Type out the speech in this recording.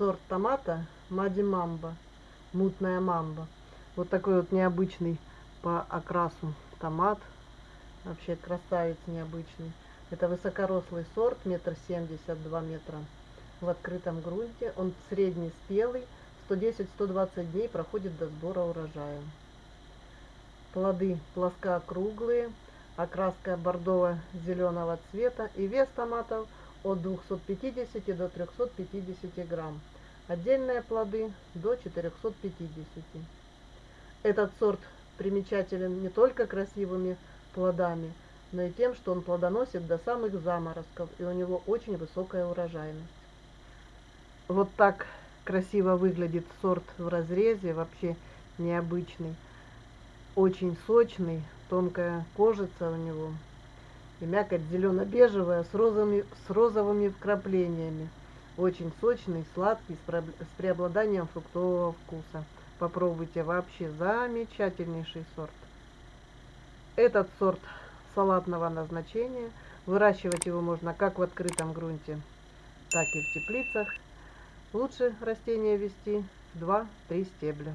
сорт томата Мади Мамба, мутная мамба. Вот такой вот необычный по окрасу томат. Вообще красавец необычный. Это высокорослый сорт, метр семьдесят, два метра в открытом грунте. Он средний спелый, 110-120 дней проходит до сбора урожая. Плоды плоскоокруглые, окраска бордово-зеленого цвета и вес томатов от 250 до 350 грамм. Отдельные плоды до 450. Этот сорт примечателен не только красивыми плодами, но и тем, что он плодоносит до самых заморозков, и у него очень высокая урожайность. Вот так красиво выглядит сорт в разрезе, вообще необычный. Очень сочный, тонкая кожица у него. И мякоть зелено-бежевая с розовыми, с розовыми вкраплениями. Очень сочный, сладкий, с преобладанием фруктового вкуса. Попробуйте, вообще замечательнейший сорт. Этот сорт салатного назначения. Выращивать его можно как в открытом грунте, так и в теплицах. Лучше растения вести 2-3 стебля.